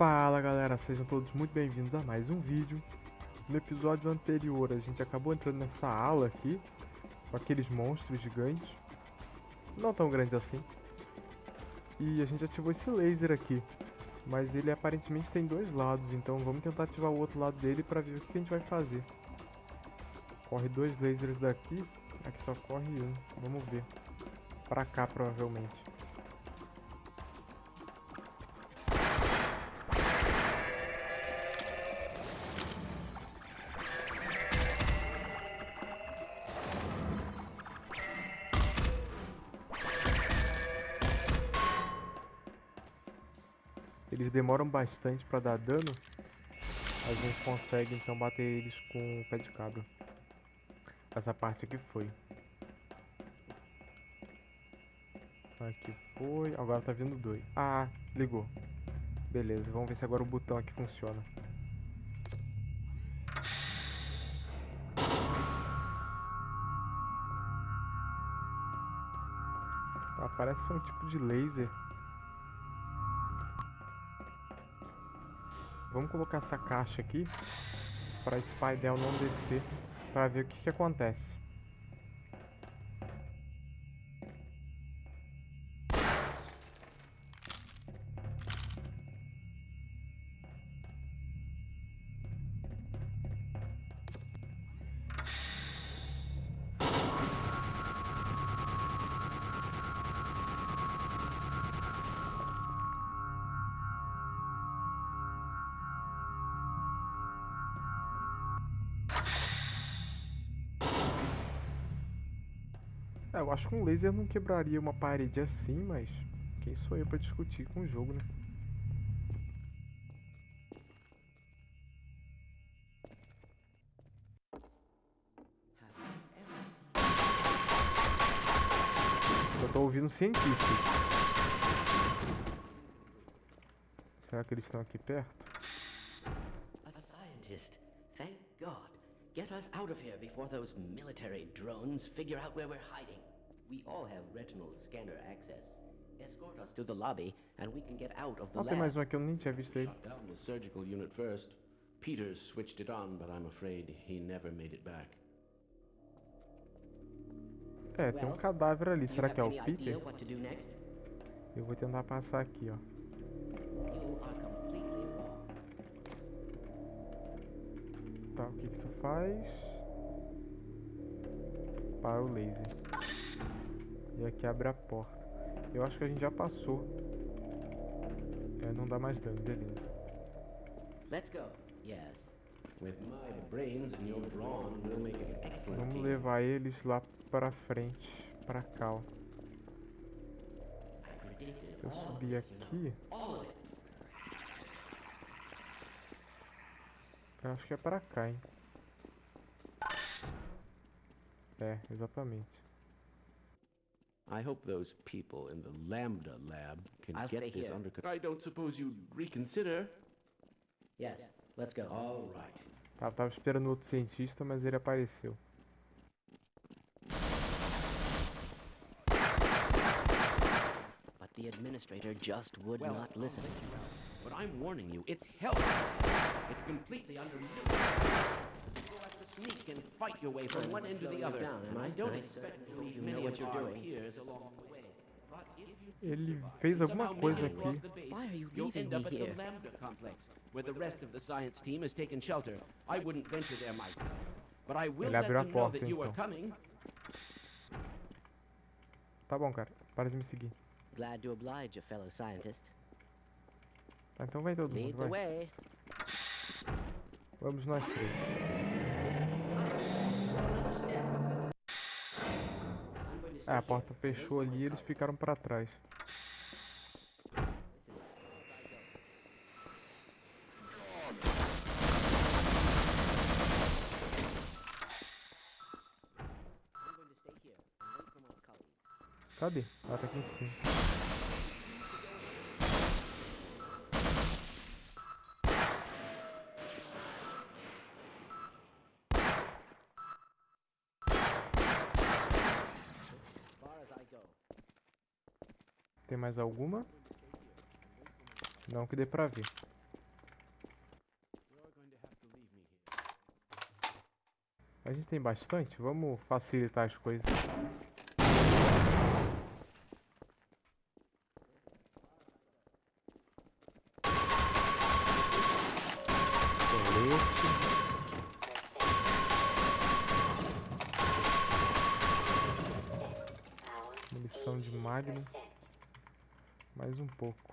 Fala galera, sejam todos muito bem-vindos a mais um vídeo. No episódio anterior a gente acabou entrando nessa ala aqui, com aqueles monstros gigantes, não tão grandes assim. E a gente ativou esse laser aqui, mas ele aparentemente tem dois lados, então vamos tentar ativar o outro lado dele para ver o que a gente vai fazer. Corre dois lasers daqui, aqui só corre um, vamos ver. Pra cá provavelmente. Eles demoram bastante pra dar dano. A gente consegue então bater eles com o pé de cabra. Essa parte aqui foi. Aqui foi. Agora tá vindo dois. Ah, ligou. Beleza, vamos ver se agora o botão aqui funciona. Parece ser um tipo de laser. Vamos colocar essa caixa aqui para esse painel não descer para ver o que, que acontece. Eu acho que um laser não quebraria uma parede assim, mas quem sou eu pra discutir com o jogo, né? Eu tô ouvindo cientistas. Será que eles estão aqui perto? A scientist. Thank God. Get us out of here before those military drones figure out where we're hiding. We all have retinal scanner access. Escort us to the lobby and we can get out of the Ah, tem lab. mais um aqui, eu nem tinha visto ele. The surgical unit first. Peters switched it on, but I'm afraid he never made it back. É, tem um cadáver ali. Será que é o Peter? Eu vou tentar passar aqui, ó. Tá, o que que isso faz? Para o laser. E aqui abre a porta. Eu acho que a gente já passou. É, não dá mais dano, beleza. Let's go. Yes. Vamos levar eles lá pra frente, pra cá, ó. Eu subi aqui. Eu acho que é pra cá, hein. É, exatamente. I hope those people in the Lambda lab can I'll get this here. under control. I don't suppose you'd reconsider. Yes. Let's go. All right. Tava, tava esperando outro cientista, mas ele apareceu. But the administrator just would Well, not listen. But I'm warning you, it's hell. It's completely under sneak and fight your way from one end to the other. and I don't expect to know many what of you're our doing. peers along the way. Ele fez alguma coisa aqui. You'll end up at here? the Lambda complex, where the rest of the science team has taken shelter. I wouldn't venture there myself. But I will let them know that you are então. coming. Tá bom, cara. Para de me seguir. Glad to oblige a fellow scientist. Tá, então vai todo mundo, vai. Vamos nós três. É, a porta fechou ali e eles ficaram pra trás. Cadê? Ela tá aqui em cima. Tem mais alguma? Não que dê pra ver. A gente tem bastante? Vamos facilitar as coisas. Colete. Munição de Magnum. Mais um pouco.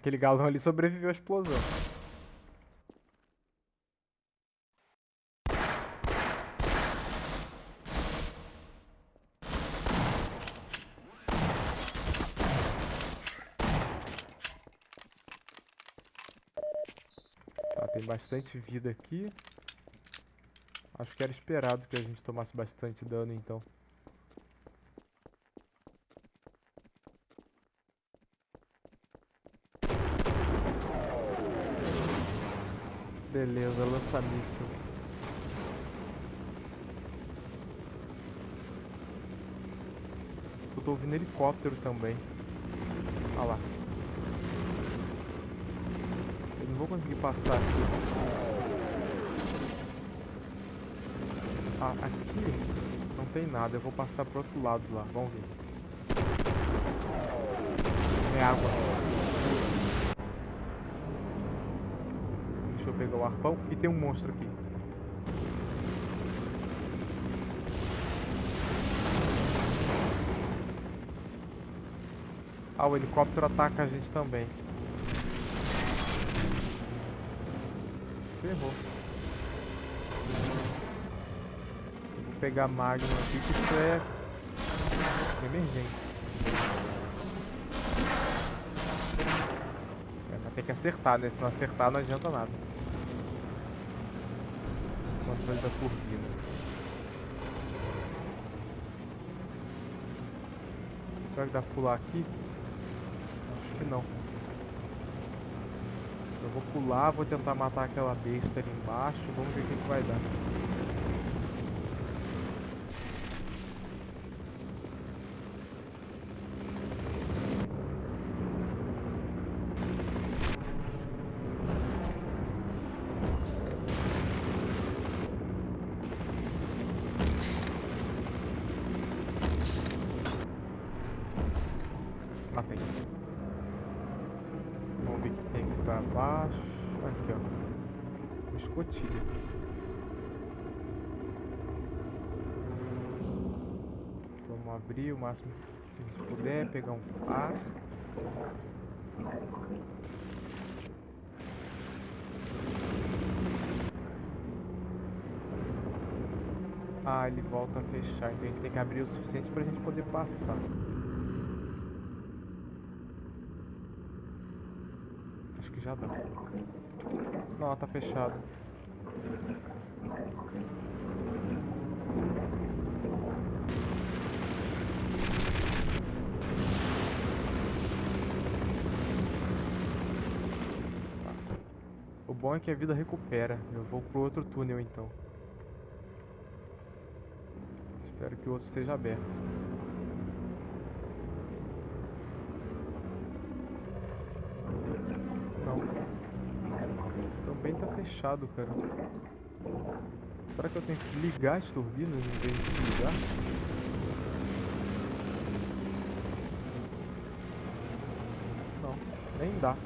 Aquele galão ali sobreviveu à explosão. Tá, tem bastante vida aqui. Acho que era esperado que a gente tomasse bastante dano então. Beleza, lança míssil. Eu tô ouvindo helicóptero também. Olha lá. Eu não vou conseguir passar aqui. Ah, aqui não tem nada. Eu vou passar pro outro lado lá. Vamos ver. É água. Deixa eu pegar o arpão. E tem um monstro aqui. Ah, o helicóptero ataca a gente também. Ferrou. Vou pegar Magnum aqui, que isso é emergente. É, mas tem que acertar, né? Se não acertar, não adianta nada controle da turbina. Será que dá pra pular aqui? Acho que não. Eu vou pular, vou tentar matar aquela besta ali embaixo. Vamos ver o que, que vai dar. Matei. Vamos ver o que tem aqui pra baixo. Aqui, ó. escotilha. Vamos abrir o máximo que a gente puder, pegar um ar. Ah, ele volta a fechar, então a gente tem que abrir o suficiente pra gente poder passar. Dá. Não, tá fechado. Tá. O bom é que a vida recupera. Eu vou pro outro túnel então. Espero que o outro esteja aberto. Também tá fechado, cara. Será que eu tenho que ligar as turbinas em vez de desligar? Não, nem dá.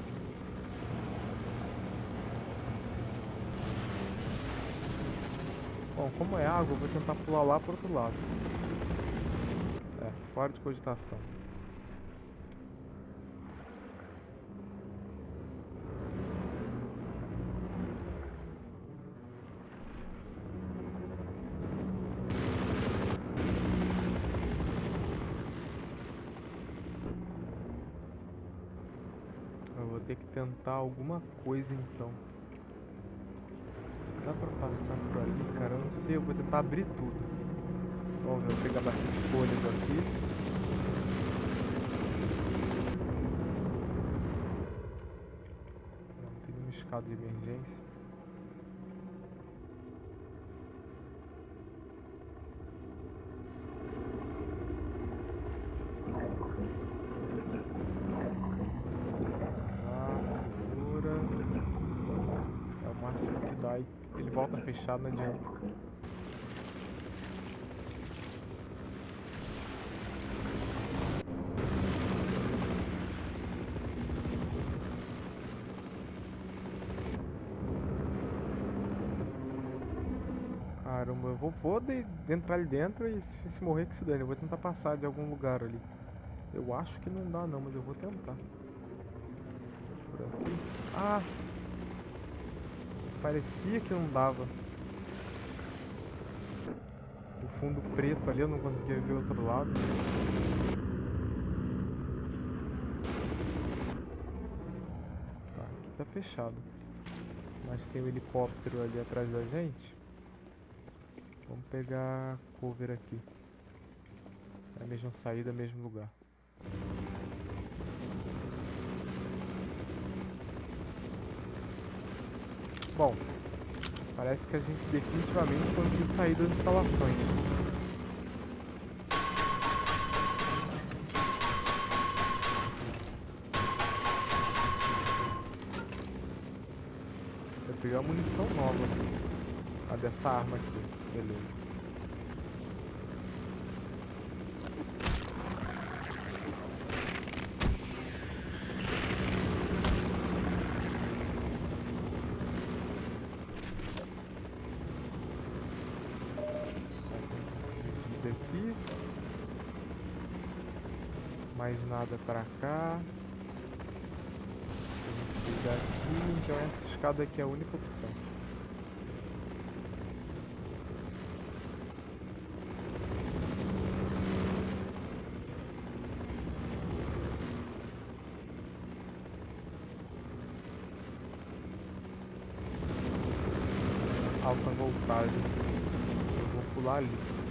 Bom, como é água, eu vou tentar pular lá pro outro lado. É, fora de cogitação. Eu vou ter que tentar alguma coisa então. Dá pra passar por ali, cara? Eu não sei, eu vou tentar abrir tudo. Vamos ver, eu vou pegar bastante folhas aqui. Não, tem nenhuma escada de emergência. ele volta fechado, não adianta. Caramba, eu vou, vou de, entrar ali dentro e se, se morrer que se dane. Eu vou tentar passar de algum lugar ali. Eu acho que não dá não, mas eu vou tentar. Por aqui. Ah! Parecia que não dava. O fundo preto ali eu não conseguia ver o outro lado. Tá, aqui tá fechado. Mas tem um helicóptero ali atrás da gente. Vamos pegar cover aqui. É a mesma saída, mesmo lugar. Bom, parece que a gente definitivamente conseguiu sair das instalações. Eu peguei uma munição nova. A dessa arma aqui. Beleza. Mais nada pra cá. Aqui, então essa escada aqui é a única opção. Alta voltagem. Eu vou pular ali.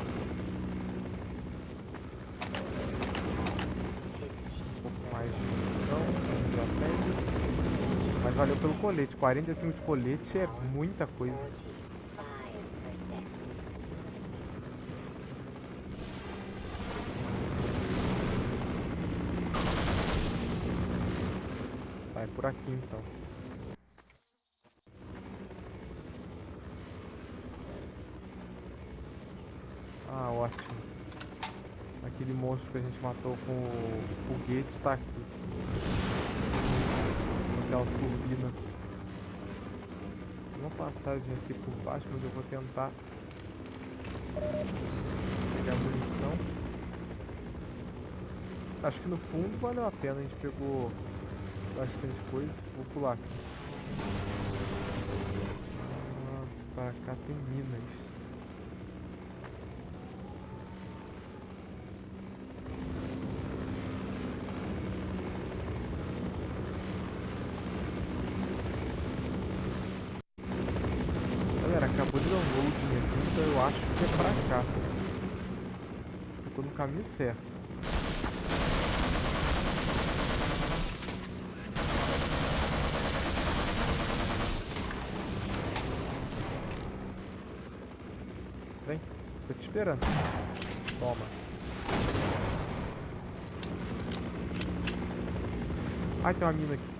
Mas valeu pelo colete. 45 de colete é muita coisa. Vai por aqui então. Ah, ótimo. Aquele monstro que a gente matou com o foguete está aqui aquela turbina. Uma passagem aqui por baixo, mas eu vou tentar pegar munição. Acho que no fundo valeu a pena, a gente pegou bastante coisa. Vou pular aqui. Ah, pra cá tem minas. acabou de dar um loading aqui, então eu acho que é pra cá. Acho que eu tô no caminho certo. Vem, tô te esperando. Toma. Ai, tem uma mina aqui.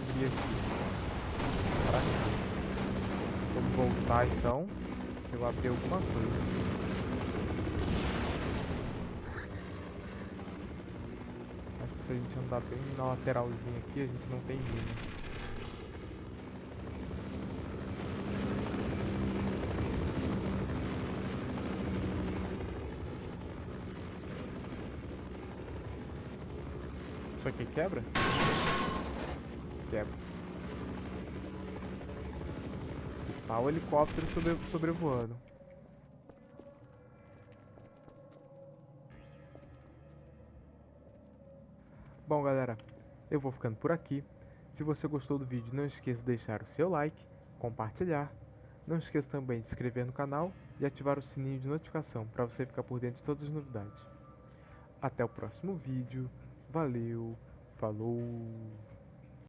Que eu abri aqui? Pra cá. Vamos voltar então. Eu abri alguma coisa. Acho que se a gente andar bem na lateralzinha aqui, a gente não tem mina. Isso aqui quebra? Quebra. Tá o helicóptero sobre, sobrevoando. Bom, galera, eu vou ficando por aqui. Se você gostou do vídeo, não esqueça de deixar o seu like, compartilhar. Não esqueça também de se inscrever no canal e ativar o sininho de notificação para você ficar por dentro de todas as novidades. Até o próximo vídeo. Valeu, falou!